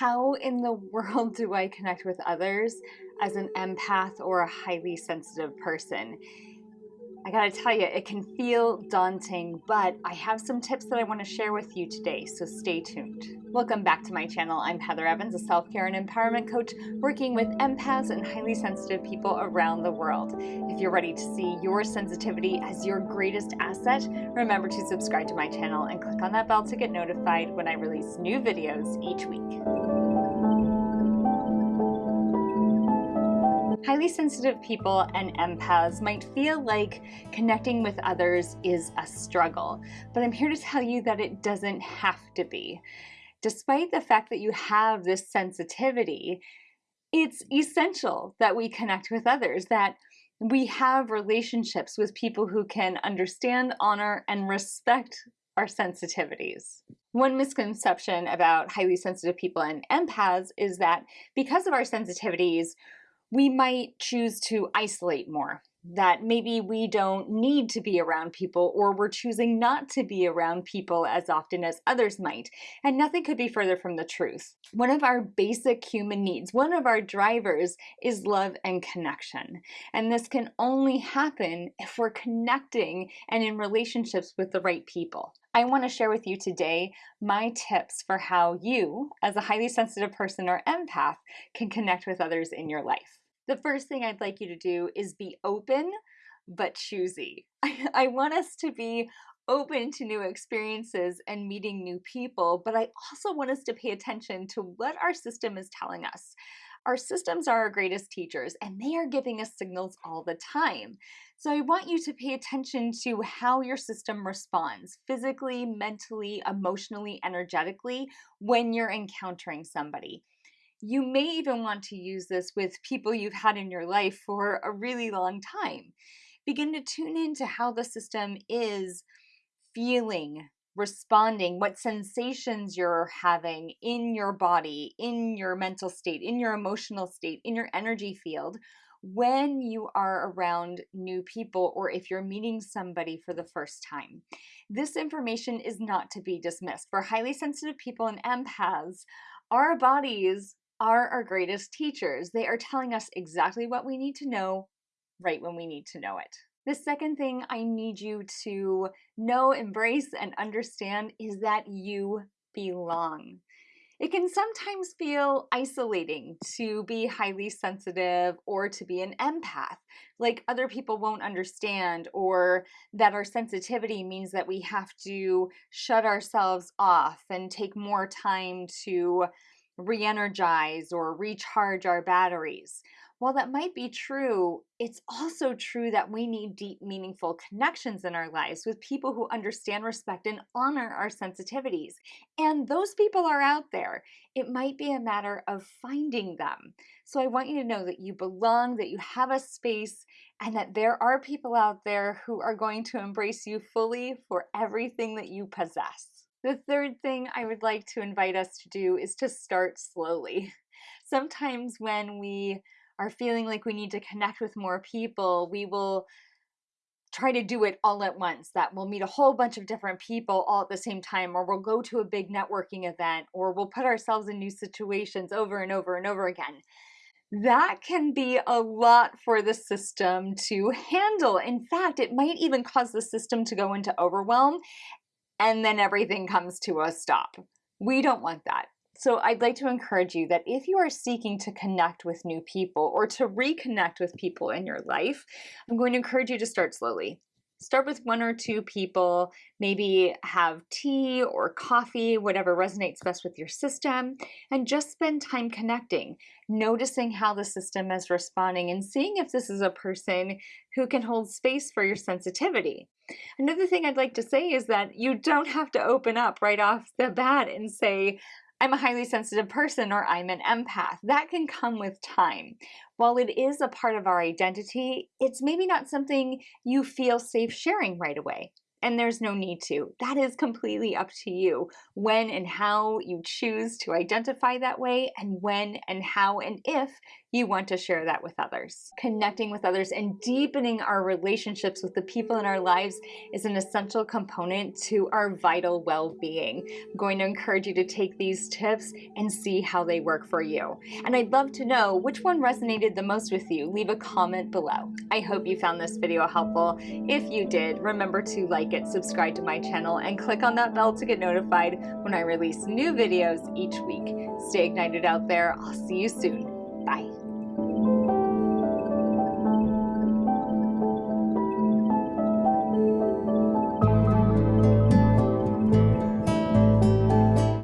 How in the world do I connect with others as an empath or a highly sensitive person? I gotta tell you, it can feel daunting, but I have some tips that I wanna share with you today, so stay tuned. Welcome back to my channel. I'm Heather Evans, a self-care and empowerment coach working with empaths and highly sensitive people around the world. If you're ready to see your sensitivity as your greatest asset, remember to subscribe to my channel and click on that bell to get notified when I release new videos each week. Highly sensitive people and empaths might feel like connecting with others is a struggle, but I'm here to tell you that it doesn't have to be. Despite the fact that you have this sensitivity, it's essential that we connect with others, that we have relationships with people who can understand, honor, and respect our sensitivities. One misconception about highly sensitive people and empaths is that because of our sensitivities, we might choose to isolate more that maybe we don't need to be around people or we're choosing not to be around people as often as others might. And nothing could be further from the truth. One of our basic human needs, one of our drivers is love and connection. And this can only happen if we're connecting and in relationships with the right people. I want to share with you today my tips for how you, as a highly sensitive person or empath, can connect with others in your life the first thing I'd like you to do is be open but choosy. I, want us to be open to new experiences and meeting new people, but I also want us to pay attention to what our system is telling us. Our systems are our greatest teachers and they are giving us signals all the time. So I want you to pay attention to how your system responds physically, mentally, emotionally, energetically when you're encountering somebody. You may even want to use this with people you've had in your life for a really long time. Begin to tune into how the system is feeling, responding, what sensations you're having in your body, in your mental state, in your emotional state, in your energy field when you are around new people or if you're meeting somebody for the first time. This information is not to be dismissed. For highly sensitive people and empaths, our bodies are our greatest teachers. They are telling us exactly what we need to know right when we need to know it. The second thing I need you to know, embrace, and understand is that you belong. It can sometimes feel isolating to be highly sensitive or to be an empath, like other people won't understand, or that our sensitivity means that we have to shut ourselves off and take more time to re-energize or recharge our batteries. While that might be true, it's also true that we need deep, meaningful connections in our lives with people who understand, respect, and honor our sensitivities. And those people are out there. It might be a matter of finding them. So I want you to know that you belong, that you have a space, and that there are people out there who are going to embrace you fully for everything that you possess. The third thing I would like to invite us to do is to start slowly. Sometimes when we are feeling like we need to connect with more people, we will try to do it all at once that we'll meet a whole bunch of different people all at the same time or we'll go to a big networking event or we'll put ourselves in new situations over and over and over again that can be a lot for the system to handle. In fact, it might even cause the system to go into overwhelm and then everything comes to a stop. We don't want that. So I'd like to encourage you that if you are seeking to connect with new people or to reconnect with people in your life, I'm going to encourage you to start slowly. Start with one or two people, maybe have tea or coffee, whatever resonates best with your system, and just spend time connecting, noticing how the system is responding and seeing if this is a person who can hold space for your sensitivity. Another thing I'd like to say is that you don't have to open up right off the bat and say, I'm a highly sensitive person or I'm an empath. That can come with time. While it is a part of our identity, it's maybe not something you feel safe sharing right away. And there's no need to. That is completely up to you when and how you choose to identify that way and when and how and if you want to share that with others. Connecting with others and deepening our relationships with the people in our lives is an essential component to our vital well-being. I'm going to encourage you to take these tips and see how they work for you. And I'd love to know which one resonated the most with you. Leave a comment below. I hope you found this video helpful. If you did, remember to like it, subscribe to my channel, and click on that bell to get notified when I release new videos each week. Stay ignited out there. I'll see you soon. Bye.